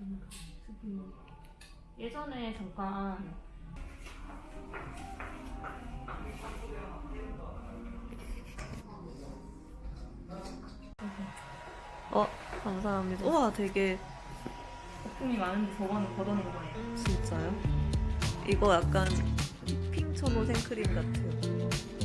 음, 예전에 잠깐 어, 감사합니다. 우와, 되게 거품이 많은데 저거는 걷어낸 거예요. 진짜요? 이거 약간 핑 천호 생크림 같아요.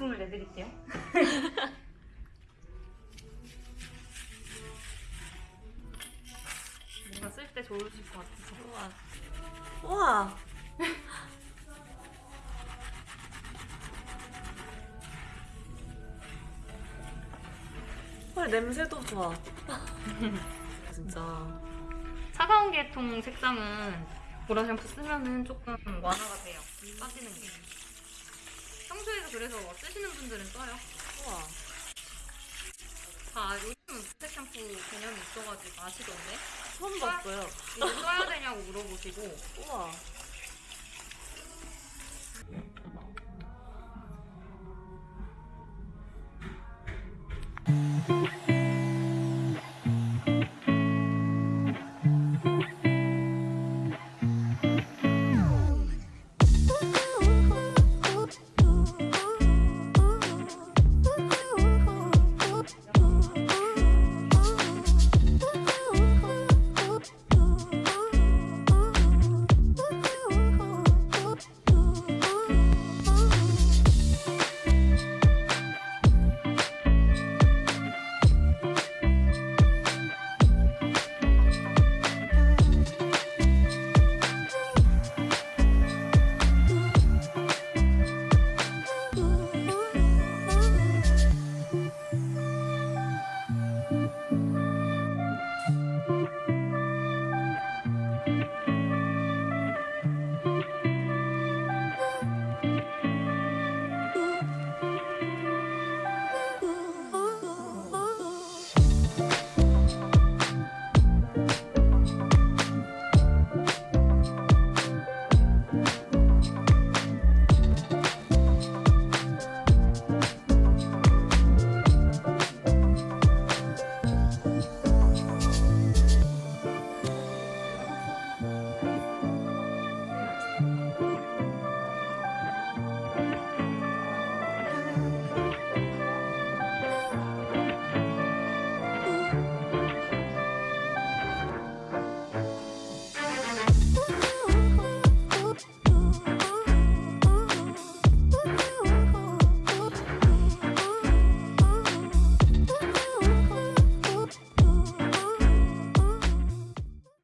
거품을 내드릴게요. 뭔가 쓸 때 좋으실 것 같아서. 우와. 우와. 헐, 냄새도 좋아. 진짜. 차가운 계통 색상은 보라 샴푸 쓰면은 조금 완화가 돼요. 빠지는 게. 평소에도 그래서 쓰시는 분들은 써요. 우와. 다 요즘은 무색 샴푸 개념이 있어가지고 아시던데? 처음 봤어요. 이거 써야 되냐고 물어보시고 우와.